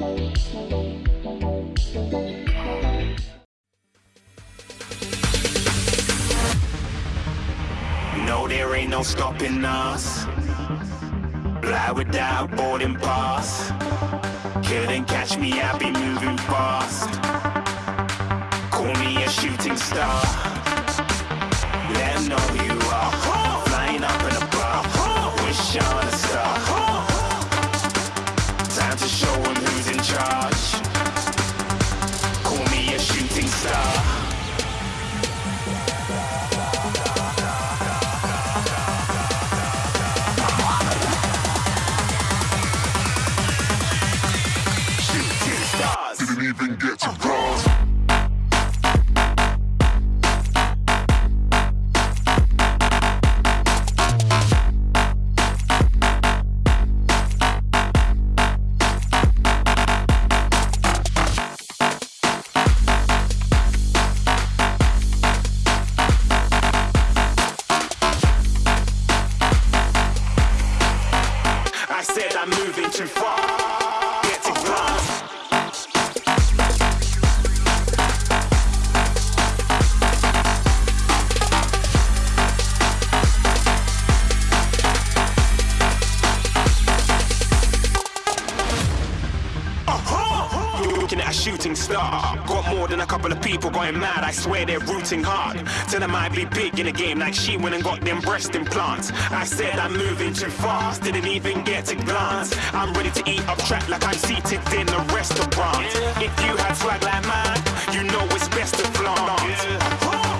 No, there ain't no stopping us. Fly without boarding pass. Couldn't catch me, I be moving fast. Call me a shooting star. Didn't even get to uh-huh. bronze. I said I'm moving too far. Looking at a shooting star. Got more than a couple of people going mad. I swear they're rooting hard. Tell them I'd be big in the game like she went and got them breast implants. I said I'm moving too fast, didn't even get to glance. I'm ready to eat up track like I'm seated in a restaurant. If you had swag like mine, you know it's best to flaunt.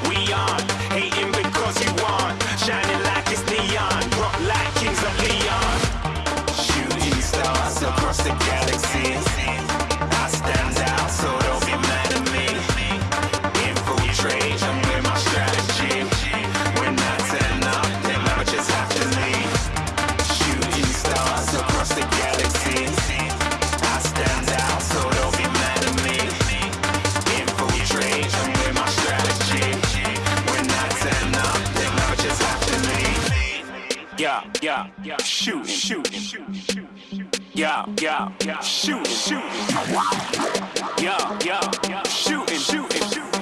We aren't hating because you aren't shining like it's neon, rock like kings of Leon. Shooting stars across the galaxy. Yeah, yeah, yeah, shooting, shooting. Yeah, yeah, yeah, shooting, shooting. Yeah, yeah, yeah, shooting. Yeah, yeah,